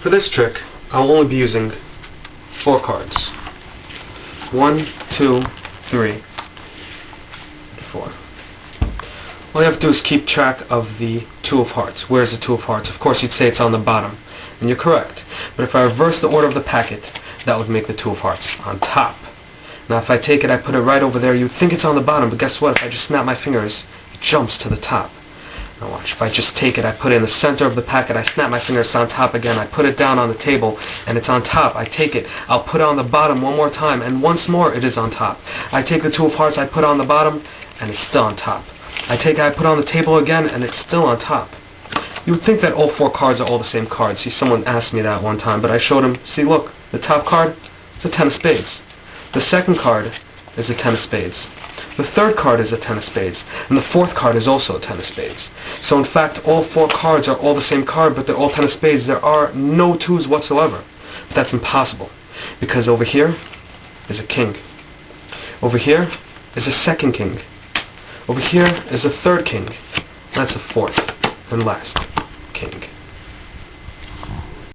For this trick, I'll only be using four cards. One, two, three, four. All you have to do is keep track of the two of hearts. Where's the two of hearts? Of course you'd say it's on the bottom. And you're correct. But if I reverse the order of the packet, that would make the two of hearts on top. Now if I take it, I put it right over there, you'd think it's on the bottom, but guess what? If I just snap my fingers, it jumps to the top. Now watch, if I just take it, I put it in the center of the packet, I snap my fingers, it's on top again, I put it down on the table, and it's on top. I take it, I'll put it on the bottom one more time, and once more it is on top. I take the two of hearts, I put on the bottom, and it's still on top. I take it, I put on the table again, and it's still on top. You would think that all four cards are all the same cards. See, someone asked me that one time, but I showed him, see, look, the top card, it's a ten of spades. The second card is a ten of spades. The third card is a ten of spades, and the fourth card is also a ten of spades. So in fact, all four cards are all the same card, but they're all ten of spades. There are no twos whatsoever. But that's impossible, because over here is a king. Over here is a second king. Over here is a third king. That's a fourth and last king.